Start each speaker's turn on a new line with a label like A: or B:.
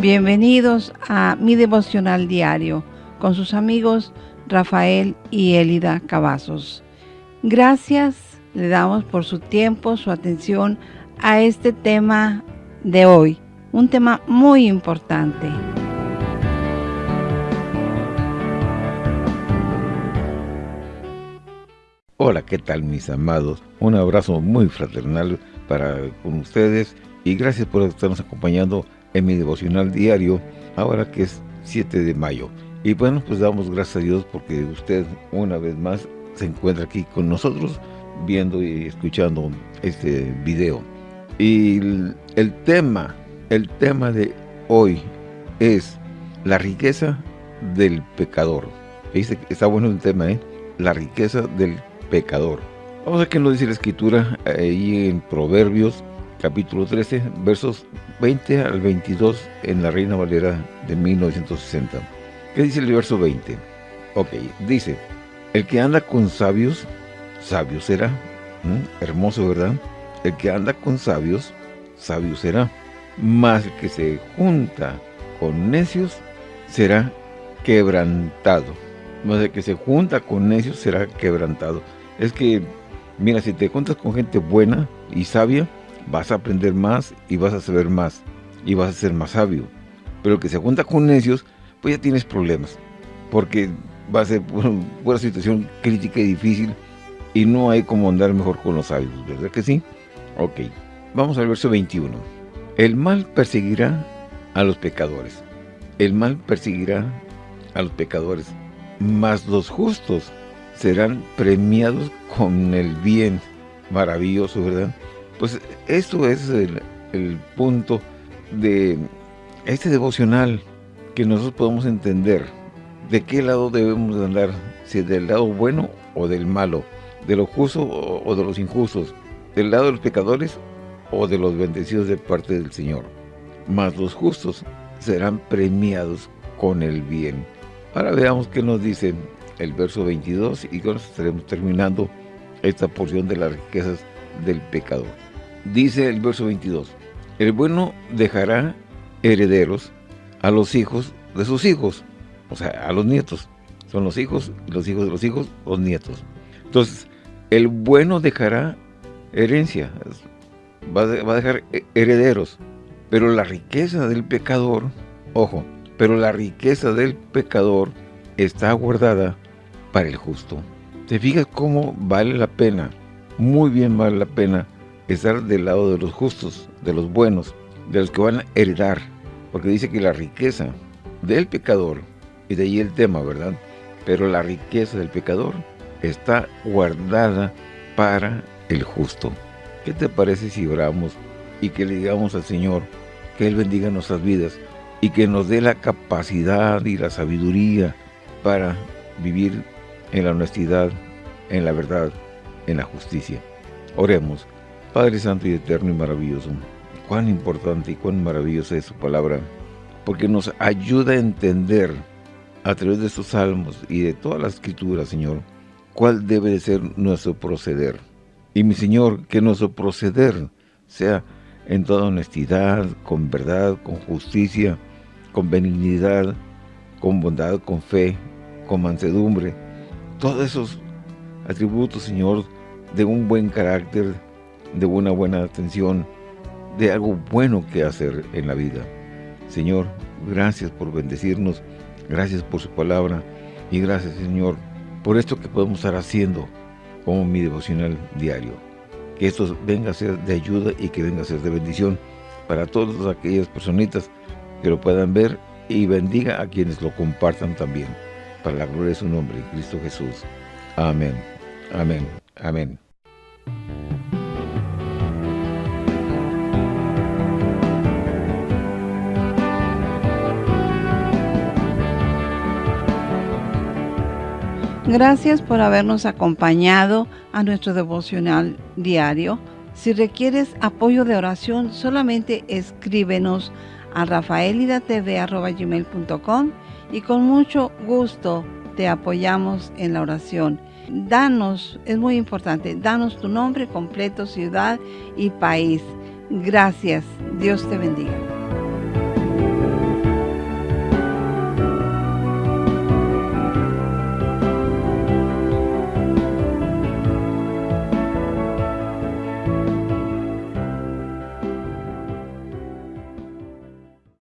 A: Bienvenidos a mi devocional diario con sus amigos Rafael y Elida Cavazos. Gracias le damos por su tiempo, su atención a este tema de hoy, un tema muy importante.
B: Hola, ¿qué tal mis amados? Un abrazo muy fraternal para con ustedes y gracias por estarnos acompañando en mi devocional diario, ahora que es 7 de mayo. Y bueno, pues damos gracias a Dios porque usted una vez más se encuentra aquí con nosotros viendo y escuchando este video. Y el, tema, el tema de hoy es la riqueza del pecador. Dice, está bueno el tema, ¿eh? La riqueza del pecador. Vamos a ver qué nos dice la escritura ahí en Proverbios capítulo 13, versos 20 al 22 en la Reina Valera de 1960. ¿Qué dice el verso 20? Ok, dice, el que anda con sabios, sabio será. ¿Mm? Hermoso, ¿verdad? El que anda con sabios, sabio será. Mas el que se junta con necios, será quebrantado. Más el que se junta con necios, será quebrantado. Es que, mira, si te juntas con gente buena y sabia, vas a aprender más y vas a saber más y vas a ser más sabio. Pero el que se junta con necios, pues ya tienes problemas, porque va a ser una situación crítica y difícil y no hay como andar mejor con los sabios, ¿verdad que sí? Ok, vamos al verso 21. El mal perseguirá a los pecadores. El mal perseguirá a los pecadores, mas los justos serán premiados con el bien. Maravilloso, ¿verdad? Pues esto es el, punto de este devocional que nosotros podemos entender de qué lado debemos andar, si del lado bueno o del malo, de los justos o de los injustos, del lado de los pecadores o de los bendecidos de parte del Señor. Mas los justos serán premiados con el bien. Ahora veamos qué nos dice el verso 22 y con eso estaremos terminando esta porción de las riquezas del pecador. Dice el verso 22, el bueno dejará herederos a los hijos de sus hijos, o sea, a los nietos. Son los hijos, los hijos de los hijos, los nietos. Entonces, el bueno dejará herencia, va a dejar herederos. Pero la riqueza del pecador, ojo, pero la riqueza del pecador está guardada para el justo. ¿Te fijas cómo vale la pena? Muy bien vale la pena estar del lado de los justos, de los buenos, de los que van a heredar. Porque dice que la riqueza del pecador, y de ahí el tema, ¿verdad? Pero la riqueza del pecador está guardada para el justo. ¿Qué te parece si oramos y que le digamos al Señor que Él bendiga nuestras vidas y que nos dé la capacidad y la sabiduría para vivir en la honestidad, en la verdad, en la justicia? Oremos. Padre Santo y Eterno y maravilloso, cuán importante y cuán maravillosa es su palabra, porque nos ayuda a entender a través de estos salmos y de toda la escritura, Señor, cuál debe de ser nuestro proceder. Y mi Señor, que nuestro proceder sea en toda honestidad, con verdad, con justicia, con benignidad, con bondad, con fe, con mansedumbre. Todos esos atributos, Señor, de un buen carácter, de una buena atención, de algo bueno que hacer en la vida. Señor, gracias por bendecirnos, gracias por su palabra y gracias, Señor, por esto que podemos estar haciendo como mi devocional diario. Que esto venga a ser de ayuda y que venga a ser de bendición para todas aquellas personitas que lo puedan ver y bendiga a quienes lo compartan también. Para la gloria de su nombre, Cristo Jesús. Amén. Amén. Amén.
A: Gracias por habernos acompañado a nuestro devocional diario. Si requieres apoyo de oración, solamente escríbenos a rafaelidatv.com y con mucho gusto te apoyamos en la oración. Danos, es muy importante, danos tu nombre completo, ciudad y país. Gracias. Dios te bendiga.